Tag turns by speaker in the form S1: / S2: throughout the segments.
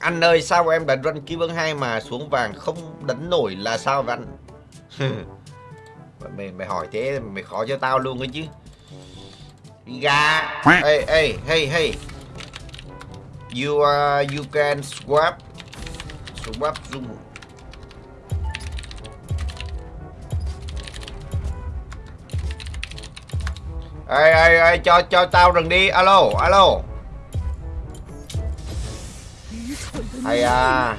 S1: Anh ơi sao em đánh run kim vương 2 mà xuống vàng không đánh nổi là sao vậy anh? mày, mày hỏi thế mày khó cho tao luôn ấy chứ. Gà Hey hey hey hey. You uh, you can swap Swap zoom. Ê ê ê cho cho tao rừng đi. Alo alo. hay à.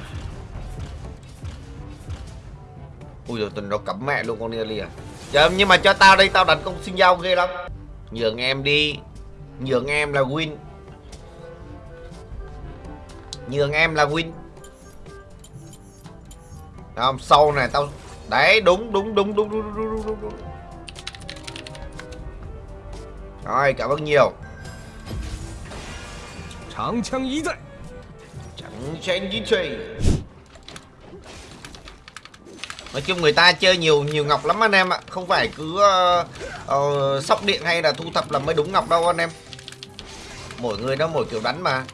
S1: Ui rồi tình nó cắm mẹ luôn con Nelly à. Trời nhưng mà cho tao đây tao đánh công sinh dao ghê lắm. Nhường em đi. Nhường em là win. Nhường em là win. Đấy không sau này tao Đấy đúng đúng đúng đúng đúng đúng đúng, đúng, đúng. Rồi cảm ơn nhiều.
S2: Tráng
S1: chẳng chen nói chung người ta chơi nhiều nhiều ngọc lắm anh em ạ. Không phải cứ uh, uh, sóc điện hay là thu thập là mới đúng ngọc đâu anh em. Mỗi người nó mỗi kiểu đánh mà.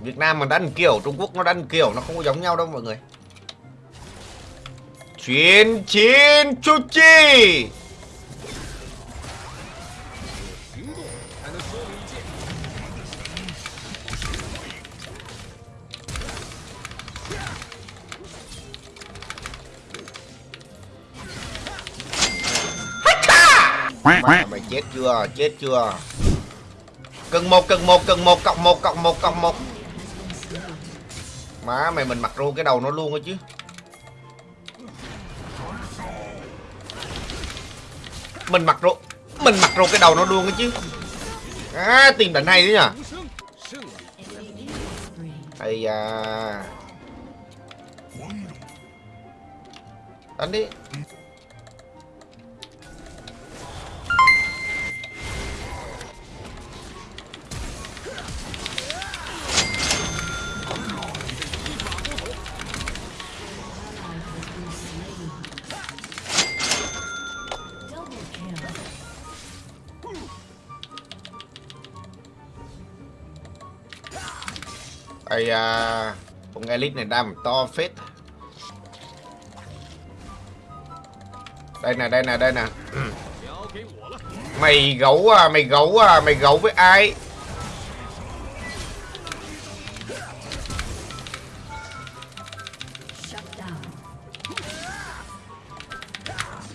S1: Việt Nam mà đánh kiểu Trung Quốc nó đánh kiểu nó không có giống nhau đâu mọi người. Chuyên chiến chu chi! Mà mày chết chưa? Chết chưa? Cần một cần một cần một, cộng một cộng một cộng một. Má, mày mình mặc ru cái đầu nó luôn rồi chứ. Mình mặc ru, Mình mặc ru cái đầu nó luôn rồi chứ. À tìm đỉnh hay đấy
S2: nhở
S1: Ây da. Đánh đi. ai da. Con elite này đam to phết. Đây nè đây nè đây nè. Mày gấu à mày gấu à mày gấu với ai?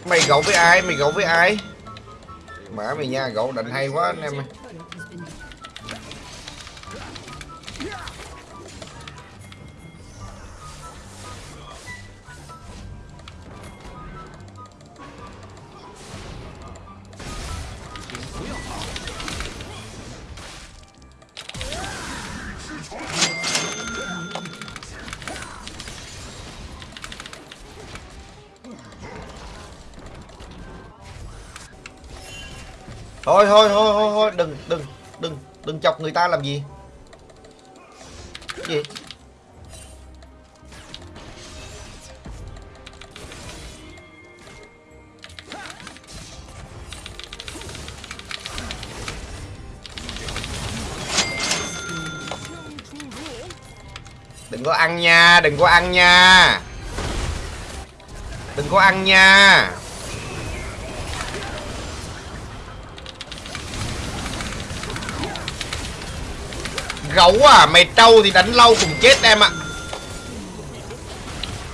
S1: Mày gấu với ai, mày gấu với ai? Mã mày nha, gấu định hay quá anh em ơi. Thôi thôi thôi thôi thôi, đừng đừng đừng đừng chọc người ta làm gì? Gì? Đừng có ăn nha, đừng có ăn nha. Đừng có ăn nha. Gấu à mày trâu thì đánh lâu cùng chết em ạ.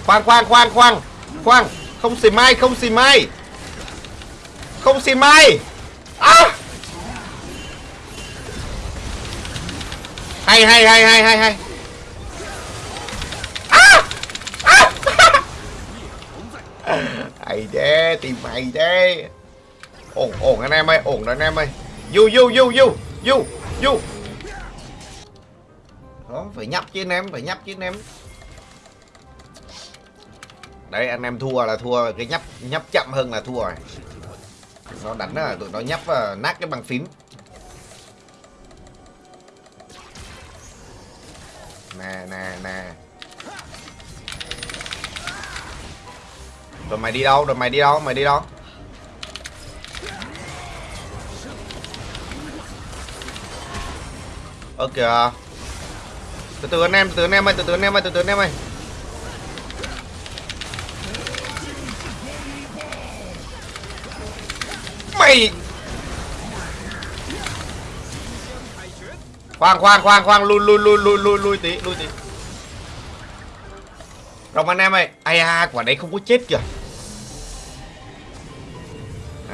S1: Khoan khoan khoan khoan khoan, không xì mai, không xì mai. Không xì mai. À! hay hay hay hay hay hay. À! À! hay thế, tìm mày thế. Ổn ổn anh em ơi, ổn rồi anh em ơi. Du du du du du du đó, phải nhấp chứ anh em phải nhấp chứ anh em đấy, anh em thua là thua, cái nhấp nhấp chậm hơn là thua rồi. Nó đánh là tụi nó nhấp và nát cái bàn phím. Nè nè nè. Rồi mày đi đâu? Rồi mày đi đâu? Mày đi đâu? Ok kìa từ từ anh em từ từ anh em ơi từ từ anh em ơi từ từ anh em ơi. Mày! Khoan khoan khoan khoan lui lui lui lui lui lui tí lui tí. Rồng anh em ơi ai à quả đấy không có chết kìa.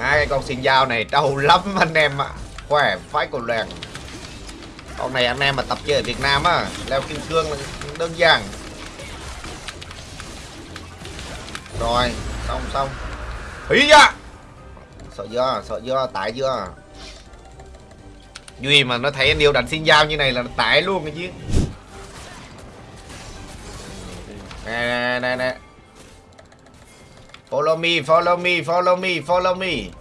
S1: À, cái con xin dao này đau lắm anh em ạ. Khỏe phải cổ lẹn con này anh em mà tập chơi ở Việt Nam á, leo kim cương là đơn giản. Rồi, xong xong. Hí ra sợ chưa? Sợ chưa? Tải chưa? Duy mà nó thấy anh yêu đánh xin dao như này là nó tải luôn cái chứ. Nè nè nè nè. Follow me follow me follow me follow me.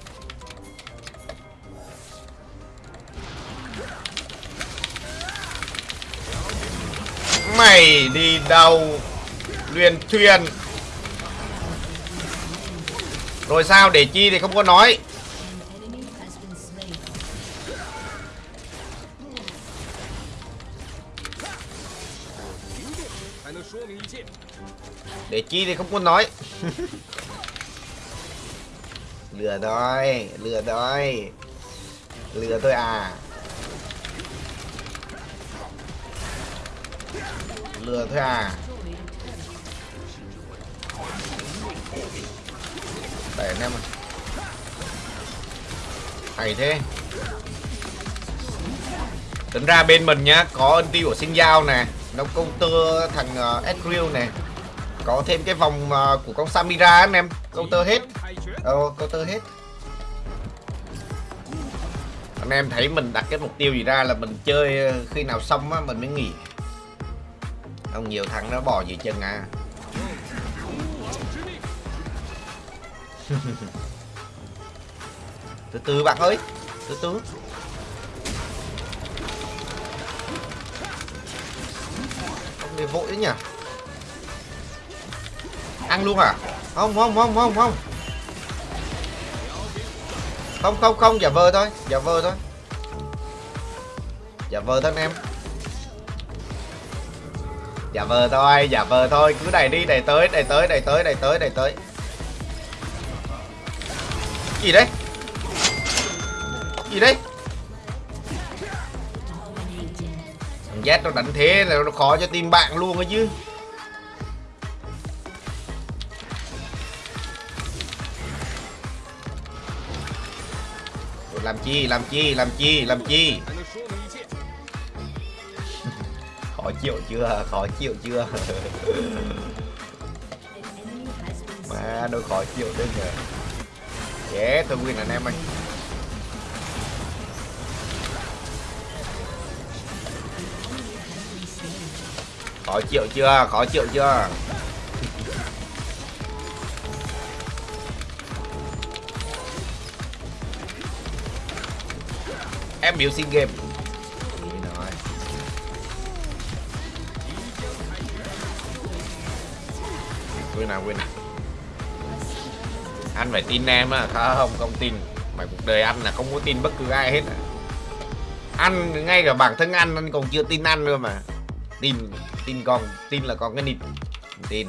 S1: Mày đi đâu? Luyện thuyền. Rồi sao? Để chi thì không có nói. Để chi thì không có nói. Lừa đói Lừa đói Lừa tôi à. Lừa thôi à. Để anh em ơi. hay thế. Tính ra bên mình nhá có ân tiêu của sinh giao nè nó counter thằng uh, Ezreal nè. Có thêm cái vòng ờ, của con Samira anh em counter hết.
S2: 太绝
S1: ，ờ counter hết. Anh em thấy mình đặt cái mục tiêu gì ra là mình chơi ờ, khi nào xong á mình mới nghỉ không nhiều thằng nó bò dưới chân à? Từ từ bạn ơi, từ từ. Không để vội đấy nhỉ? Ăn luôn à? Không không không không không. Không không không, giả vờ thôi, giả vờ thôi. Giả vờ thôi anh em giả vờ thôi giả vờ thôi. Cứ đẩy đi, đẩy tới đẩy tới đẩy tới đẩy tới đẩy tới. Gì đấy? Gì đấy? Thằng Z nó đánh thế là nó khó cho team bạn luôn ấy chứ. Làm chi làm chi làm chi làm chi? Khó chịu chưa? Khó chịu chưa? Mà nó khó chịu đấy nhờ. Yeah tôi win anh em ơi. Khó chịu chưa? Khó chịu chưa? Em biểu xin game quên nào quên. Nào anh phải tin em á không không tin. Mày cuộc đời anh là không có tin bất cứ ai hết à. anh, ngay cả bản thân anh anh còn chưa tin anh nữa mà. Tin tin còn tin là còn cái nịt. Tin.